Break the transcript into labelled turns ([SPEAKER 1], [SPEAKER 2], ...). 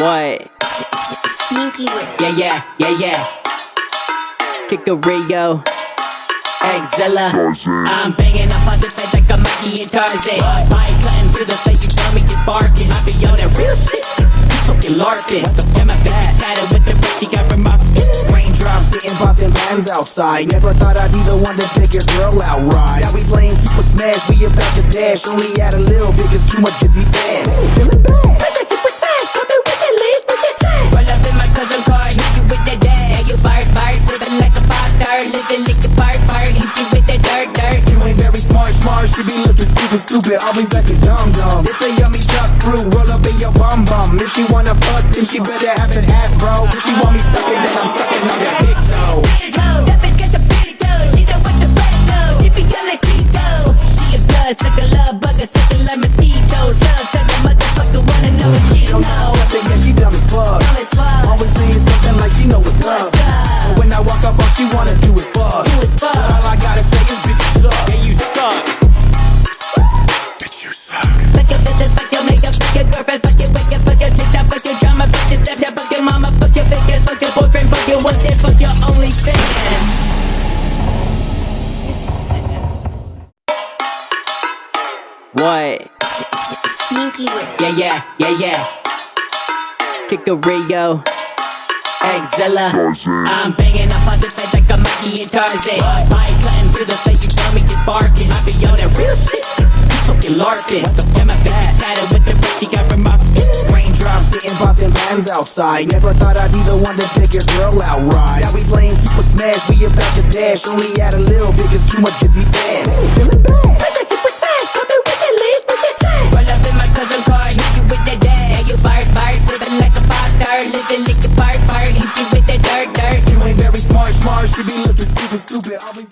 [SPEAKER 1] What?
[SPEAKER 2] Sneaky
[SPEAKER 1] Yeah, yeah, yeah, yeah. Kikario. Exilla. I'm banging up on the bed like a monkey and Tarzan. Mic cutting through the face, you tell me you barking. I be on that real shit. You fucking larping. Yeah, my baby tatted with the bitch, she got remarked. Raindrops
[SPEAKER 3] Sitting popping bands outside. Never thought I'd be the one to take your girl out right. Now we playing Super Smash, we about to dash. Only add a little bit, cause too much gets me sad. Feeling bad.
[SPEAKER 1] Star. Living like bark, bark, hit you with that dirt, dirt.
[SPEAKER 3] You ain't very smart, smart. She be looking stupid, stupid. Always like a dumb dumb. It's a yummy duck fruit. Roll up in your bum bum. If she wanna fuck, then she better have an ass, bro. If she want me sucking, then I'm sucking on that big toe.
[SPEAKER 1] That bitch got the big toe, she know what the fuck though. She be on like Tito. She a blood sucker, love bugger, sucker like mosquitoes. Love tugger, motherfucker, wanna know what she
[SPEAKER 3] Don't know
[SPEAKER 1] know.
[SPEAKER 3] nothing, yeah, she dumb as fuck.
[SPEAKER 1] Dumb as fuck.
[SPEAKER 3] Always saying something like she know what's up.
[SPEAKER 1] What's up?
[SPEAKER 3] But when I walk up, all she wanna do is fuck.
[SPEAKER 1] Do is fuck.
[SPEAKER 3] But all I gotta say is, bitch, you suck. Yeah, you suck. Bitch, you suck.
[SPEAKER 1] Fuck your business, fuck your makeup, fuck your girlfriend, fuck your wicked, fuck your TikTok, fuck your drama, fuck your stepdad, fuck your mama, fuck your fake ass, fuck your boyfriend, fuck your what's it, fuck your OnlyFans. What?
[SPEAKER 2] Sneaky with
[SPEAKER 1] Yeah, yeah, yeah, yeah. Kikario. Exilla. I'm banging up on the bed like a monkey and Tarzan. Mic cutting through the face, you tell me you barking. I be on that real shit. Fucking larping. Yeah, my baby tatted with the bitch, she got remarked. Raindrops
[SPEAKER 3] Sitting popping bands outside. Never thought I'd be the one to take your girl out right. Now we playing Super Smash, we about to dash. Only add a little bit, cause too much gets me sad. Feeling bad. Stupid. Always.